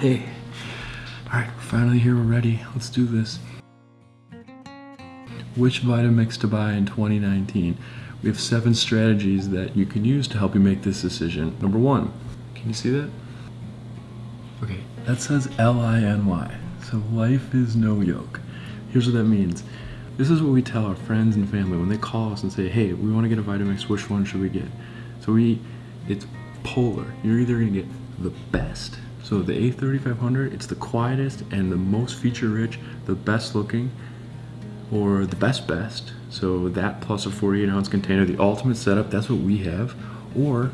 Hey, all right, we're finally here, we're ready. Let's do this. Which Vitamix to buy in 2019? We have seven strategies that you can use to help you make this decision. Number one, can you see that? Okay, that says L-I-N-Y. So life is no yoke. Here's what that means. This is what we tell our friends and family when they call us and say, hey, we want to get a Vitamix, which one should we get? So we, it's polar. You're either gonna get the best so the A3500, it's the quietest and the most feature rich, the best looking, or the best best. So that plus a 48 ounce container, the ultimate setup, that's what we have. Or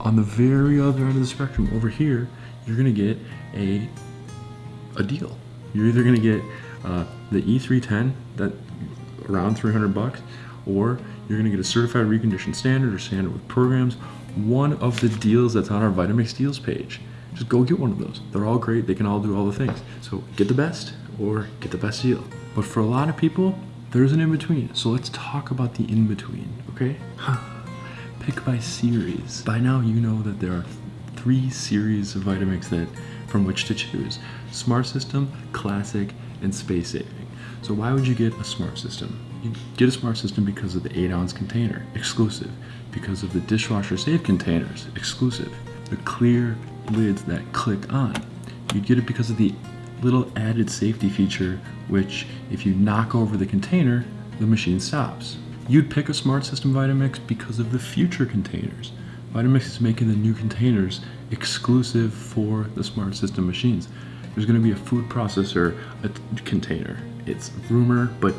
on the very other end of the spectrum, over here, you're gonna get a, a deal. You're either gonna get uh, the E310, that around 300 bucks, or you're gonna get a certified reconditioned standard or standard with programs, one of the deals that's on our Vitamix deals page just go get one of those. They're all great. They can all do all the things. So get the best or get the best deal. But for a lot of people, there's an in-between. So let's talk about the in-between, okay? Pick by series. By now you know that there are three series of Vitamix that from which to choose. Smart System, Classic, and Space Saving. So why would you get a smart system? You get a smart system because of the 8 ounce container, exclusive. Because of the dishwasher safe containers, exclusive. The clear lids that click on. You get it because of the little added safety feature, which if you knock over the container, the machine stops. You'd pick a Smart System Vitamix because of the future containers. Vitamix is making the new containers exclusive for the Smart System machines. There's gonna be a food processor a container. It's rumor, but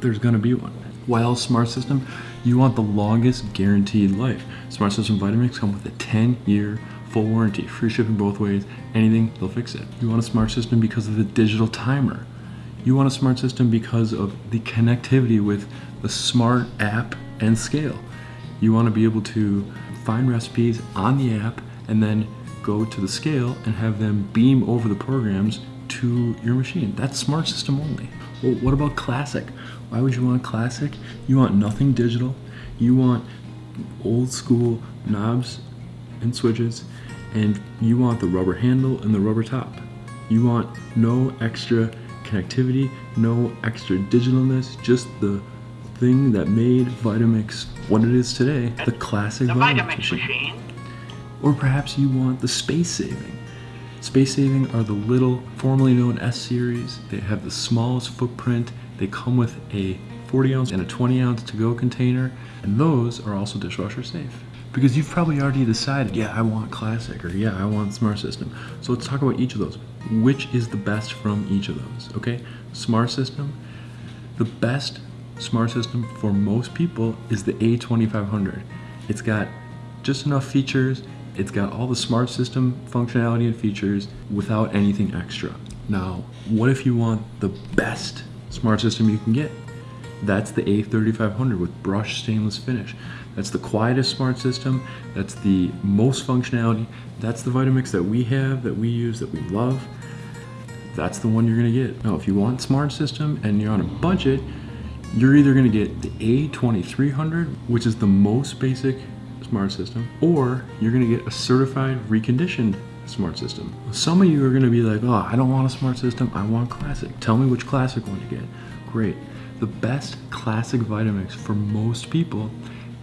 there's gonna be one. While Smart System, you want the longest guaranteed life. Smart System Vitamix come with a 10 year full warranty, free shipping both ways, anything, they'll fix it. You want a smart system because of the digital timer. You want a smart system because of the connectivity with the smart app and scale. You want to be able to find recipes on the app and then go to the scale and have them beam over the programs to your machine. That's smart system only. Well, what about classic? Why would you want classic? You want nothing digital. You want old school knobs and switches and you want the rubber handle and the rubber top. You want no extra connectivity, no extra digitalness, just the thing that made Vitamix what it is today, the classic the Vitamix, Vitamix machine. machine. Or perhaps you want the space saving. Space saving are the little, formerly known S series. They have the smallest footprint. They come with a 40 ounce and a 20 ounce to go container, and those are also dishwasher safe. Because you've probably already decided, yeah, I want classic, or yeah, I want smart system. So let's talk about each of those. Which is the best from each of those, okay? Smart system, the best smart system for most people is the A2500. It's got just enough features, it's got all the smart system functionality and features without anything extra. Now, what if you want the best smart system you can get? That's the A3500 with brushed stainless finish. That's the quietest smart system. That's the most functionality. That's the Vitamix that we have, that we use, that we love. That's the one you're gonna get. Now, if you want smart system and you're on a budget, you're either gonna get the A2300, which is the most basic smart system, or you're gonna get a certified reconditioned smart system. Some of you are gonna be like, oh, I don't want a smart system, I want classic. Tell me which classic one to get. Great. The best classic Vitamix for most people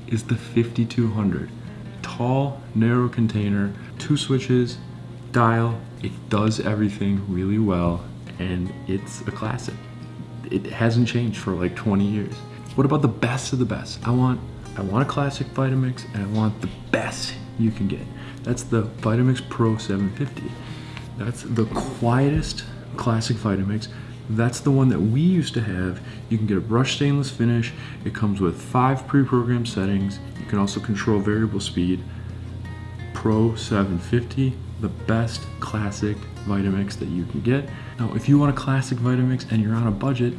is the 5200. Tall, narrow container, two switches, dial, it does everything really well, and it's a classic. It hasn't changed for like 20 years. What about the best of the best? I want, I want a classic Vitamix, and I want the best you can get. That's the Vitamix Pro 750. That's the quietest classic Vitamix that's the one that we used to have. You can get a brushed stainless finish. It comes with five pre-programmed settings. You can also control variable speed. Pro 750, the best classic Vitamix that you can get. Now, if you want a classic Vitamix and you're on a budget,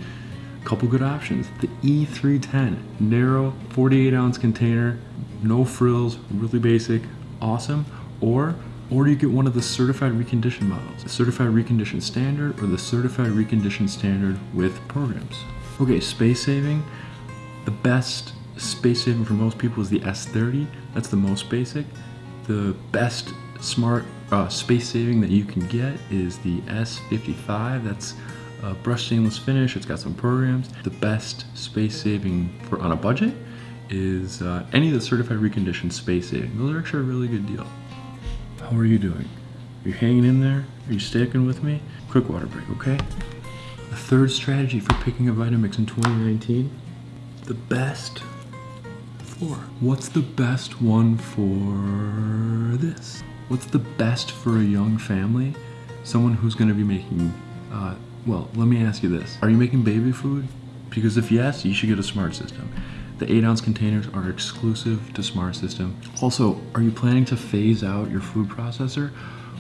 a couple good options. The E310, narrow 48 ounce container, no frills, really basic, awesome. Or or you get one of the certified reconditioned models, the certified reconditioned standard or the certified reconditioned standard with programs. Okay, space saving, the best space saving for most people is the S30. That's the most basic. The best smart uh, space saving that you can get is the S55. That's a brush stainless finish. It's got some programs. The best space saving for on a budget is uh, any of the certified reconditioned space saving. Those are actually a really good deal. How are you doing? Are you hanging in there? Are you sticking with me? Quick water break, okay? The third strategy for picking a Vitamix in 2019, the best for. What's the best one for this? What's the best for a young family? Someone who's gonna be making, uh, well, let me ask you this. Are you making baby food? Because if yes, you should get a smart system. The 8 ounce containers are exclusive to Smart System. Also, are you planning to phase out your food processor?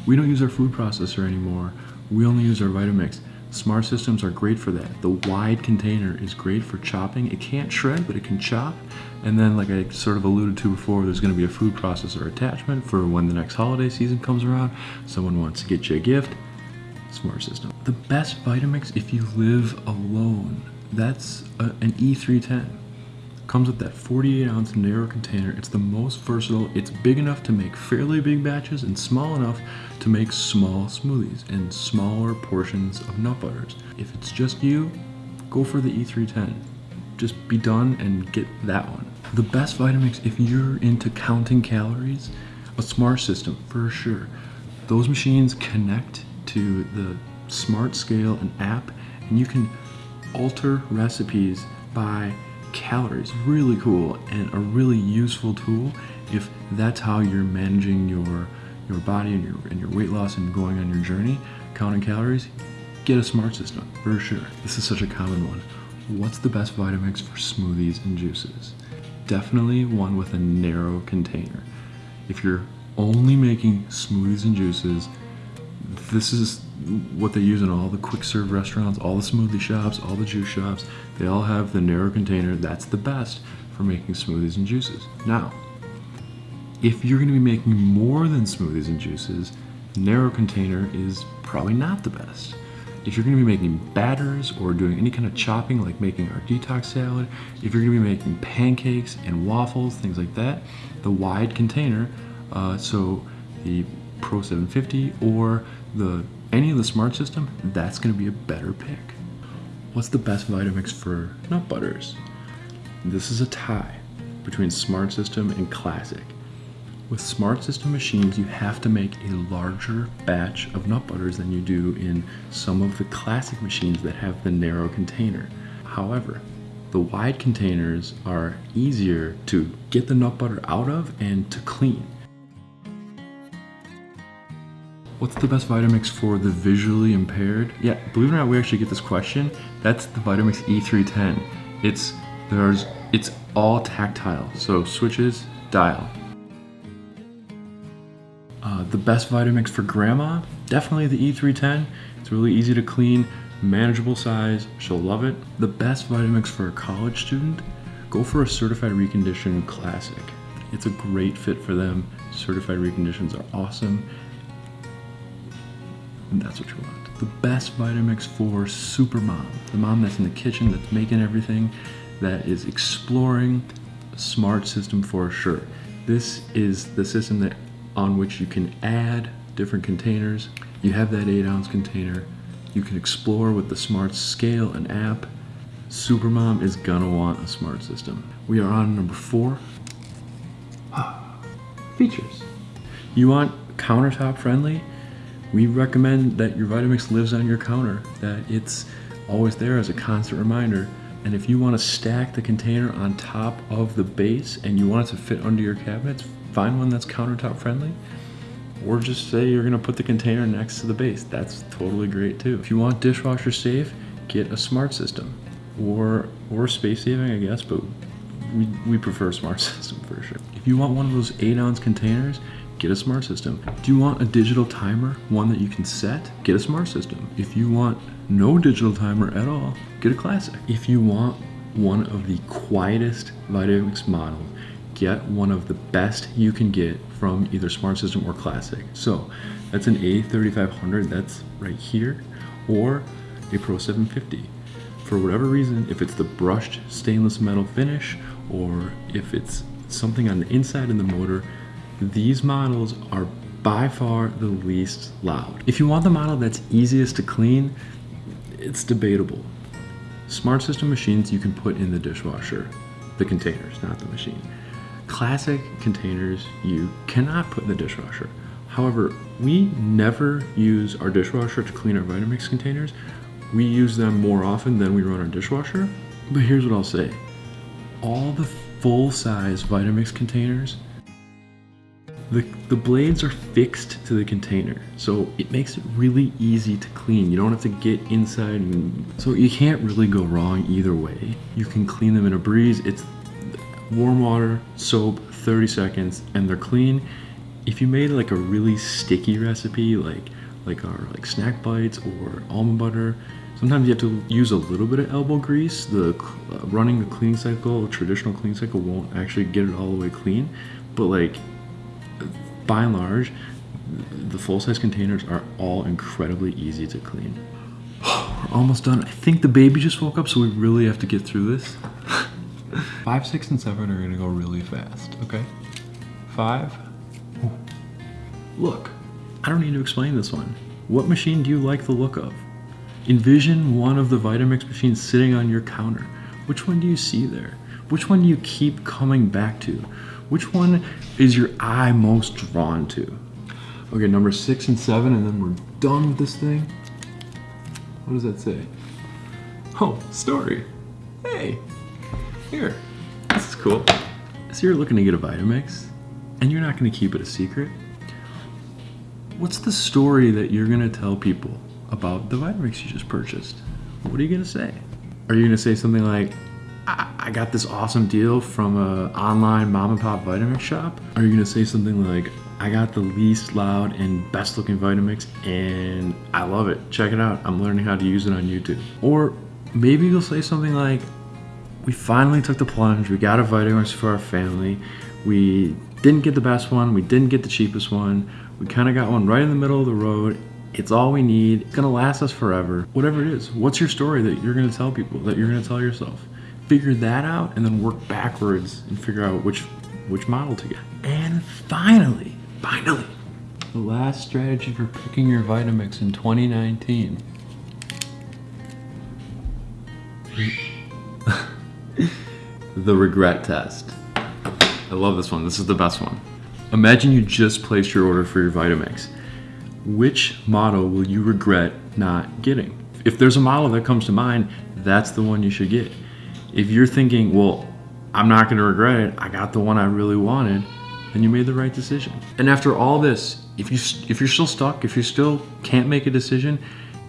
We don't use our food processor anymore. We only use our Vitamix. Smart systems are great for that. The wide container is great for chopping. It can't shred, but it can chop. And then, like I sort of alluded to before, there's gonna be a food processor attachment for when the next holiday season comes around. Someone wants to get you a gift, smart system. The best Vitamix if you live alone, that's a, an E310. Comes with that 48 ounce narrow container. It's the most versatile. It's big enough to make fairly big batches and small enough to make small smoothies and smaller portions of nut butters. If it's just you, go for the E310. Just be done and get that one. The best Vitamix if you're into counting calories, a smart system for sure. Those machines connect to the smart scale and app and you can alter recipes by calories. Really cool and a really useful tool if that's how you're managing your your body and your and your weight loss and going on your journey, counting calories. Get a smart system for sure. This is such a common one. What's the best Vitamix for smoothies and juices? Definitely one with a narrow container. If you're only making smoothies and juices, this is what they use in all the quick serve restaurants, all the smoothie shops, all the juice shops. They all have the narrow container. That's the best for making smoothies and juices. Now, if you're going to be making more than smoothies and juices, narrow container is probably not the best. If you're going to be making batters or doing any kind of chopping like making our detox salad, if you're going to be making pancakes and waffles, things like that, the wide container, uh, so the Pro 750 or the any of the smart system, that's going to be a better pick. What's the best Vitamix for nut butters? This is a tie between Smart System and Classic. With Smart System machines, you have to make a larger batch of nut butters than you do in some of the classic machines that have the narrow container. However, the wide containers are easier to get the nut butter out of and to clean. What's the best Vitamix for the visually impaired? Yeah, believe it or not, we actually get this question. That's the Vitamix E310. It's there's it's all tactile, so switches, dial. Uh, the best Vitamix for grandma, definitely the E310. It's really easy to clean, manageable size, she'll love it. The best Vitamix for a college student, go for a certified reconditioned classic. It's a great fit for them. Certified reconditions are awesome and that's what you want. The best Vitamix for super mom, the mom that's in the kitchen, that's making everything, that is exploring smart system for sure. This is the system that on which you can add different containers. You have that eight ounce container. You can explore with the smart scale and app. Supermom is gonna want a smart system. We are on number four. Ah, features. You want countertop friendly? We recommend that your Vitamix lives on your counter, that it's always there as a constant reminder. And if you want to stack the container on top of the base and you want it to fit under your cabinets, find one that's countertop friendly. Or just say you're gonna put the container next to the base. That's totally great too. If you want dishwasher safe, get a smart system. Or or space saving, I guess, but we, we prefer smart system for sure. If you want one of those eight ounce containers, get a smart system. Do you want a digital timer, one that you can set? Get a smart system. If you want no digital timer at all, get a classic. If you want one of the quietest Vitamix models, get one of the best you can get from either smart system or classic. So that's an A3500, that's right here, or a Pro 750. For whatever reason, if it's the brushed stainless metal finish, or if it's something on the inside of the motor these models are by far the least loud. If you want the model that's easiest to clean, it's debatable. Smart system machines you can put in the dishwasher, the containers, not the machine. Classic containers you cannot put in the dishwasher. However, we never use our dishwasher to clean our Vitamix containers. We use them more often than we run our dishwasher. But here's what I'll say. All the full-size Vitamix containers, the, the blades are fixed to the container. So it makes it really easy to clean. You don't have to get inside. And, so you can't really go wrong either way. You can clean them in a breeze. It's warm water, soap, 30 seconds, and they're clean. If you made like a really sticky recipe, like like our like snack bites or almond butter, sometimes you have to use a little bit of elbow grease. The uh, running the cleaning cycle, traditional cleaning cycle, won't actually get it all the way clean. But like by and large, the full-size containers are all incredibly easy to clean. We're almost done. I think the baby just woke up, so we really have to get through this. Five, six, and seven are gonna go really fast, okay? Five. Look, I don't need to explain this one. What machine do you like the look of? Envision one of the Vitamix machines sitting on your counter. Which one do you see there? Which one do you keep coming back to? Which one is your eye most drawn to? Okay, number six and seven, and then we're done with this thing. What does that say? Oh, story. Hey, here. This is cool. So you're looking to get a Vitamix, and you're not gonna keep it a secret. What's the story that you're gonna tell people about the Vitamix you just purchased? What are you gonna say? Are you gonna say something like, I got this awesome deal from a online mom and pop Vitamix shop? Are you gonna say something like, I got the least loud and best looking Vitamix and I love it. Check it out. I'm learning how to use it on YouTube. Or maybe you'll say something like, we finally took the plunge. We got a Vitamix for our family. We didn't get the best one. We didn't get the cheapest one. We kind of got one right in the middle of the road. It's all we need. It's gonna last us forever. Whatever it is. What's your story that you're gonna tell people, that you're gonna tell yourself? Figure that out and then work backwards and figure out which which model to get. And finally, finally, the last strategy for picking your Vitamix in 2019. the regret test. I love this one. This is the best one. Imagine you just placed your order for your Vitamix. Which model will you regret not getting? If there's a model that comes to mind, that's the one you should get if you're thinking, well, I'm not going to regret it, I got the one I really wanted, then you made the right decision. And after all this, if you if you're still stuck, if you still can't make a decision,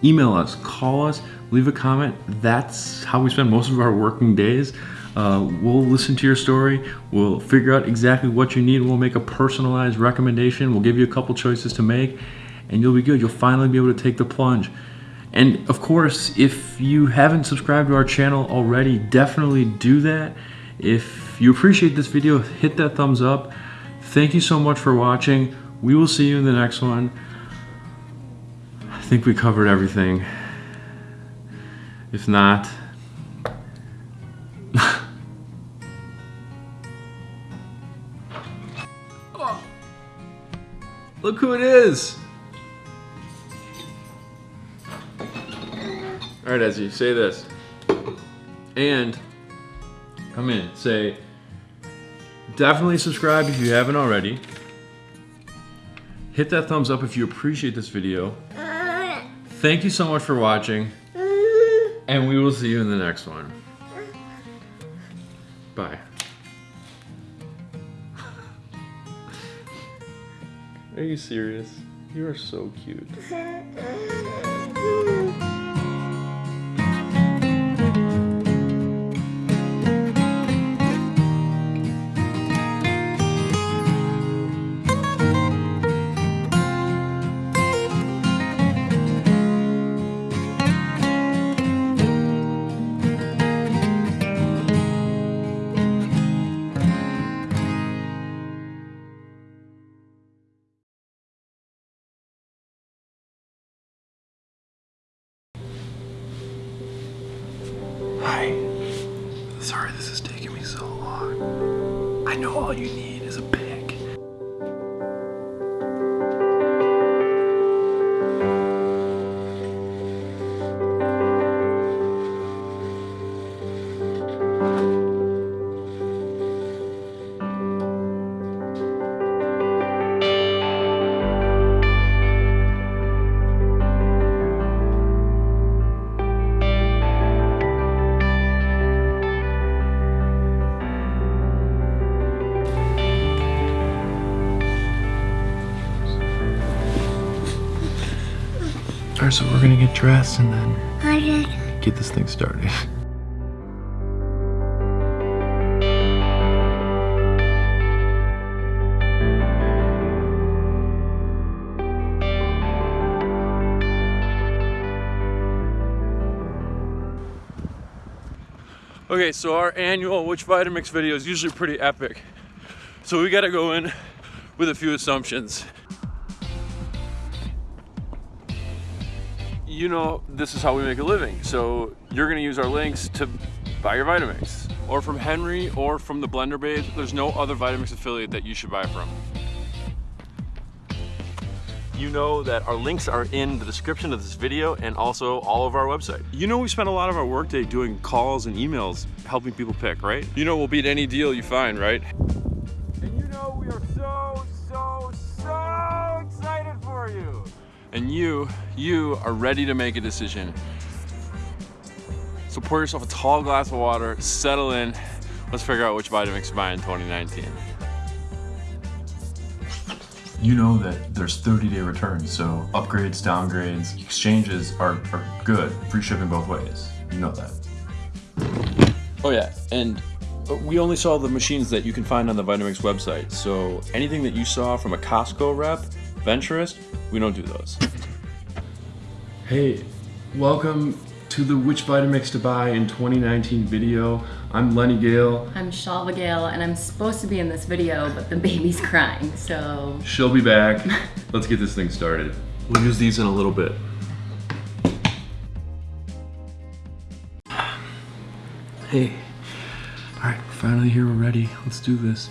email us, call us, leave a comment. That's how we spend most of our working days. Uh, we'll listen to your story. We'll figure out exactly what you need. We'll make a personalized recommendation. We'll give you a couple choices to make, and you'll be good. You'll finally be able to take the plunge. And of course, if you haven't subscribed to our channel already, definitely do that. If you appreciate this video, hit that thumbs up. Thank you so much for watching. We will see you in the next one. I think we covered everything. If not, oh, look who it is. All right, Ezzy, say this. And come in, say, definitely subscribe if you haven't already. Hit that thumbs up if you appreciate this video. Thank you so much for watching. And we will see you in the next one. Bye. Are you serious? You are so cute. Car, so we're gonna get dressed and then I get this thing started. Okay, so our annual Which Vitamix video is usually pretty epic. So we gotta go in with a few assumptions. You know, this is how we make a living. So you're gonna use our links to buy your Vitamix. Or from Henry or from the Blender Babe. There's no other Vitamix affiliate that you should buy from. You know that our links are in the description of this video and also all of our website. You know we spend a lot of our workday doing calls and emails helping people pick, right? You know we'll beat any deal you find, right? And you, you are ready to make a decision. So pour yourself a tall glass of water, settle in. Let's figure out which Vitamix to buy in 2019. You know that there's 30 day returns, so upgrades, downgrades, exchanges are, are good. Free shipping both ways. You know that. Oh yeah, and uh, we only saw the machines that you can find on the Vitamix website. So anything that you saw from a Costco rep, Venturist, we don't do those. Hey, welcome to the Which Vitamix to Buy in 2019 video. I'm Lenny Gale. I'm Shalva Gale, and I'm supposed to be in this video, but the baby's crying, so She'll be back. Let's get this thing started. We'll use these in a little bit. Hey. Alright, we're finally here, we're ready. Let's do this.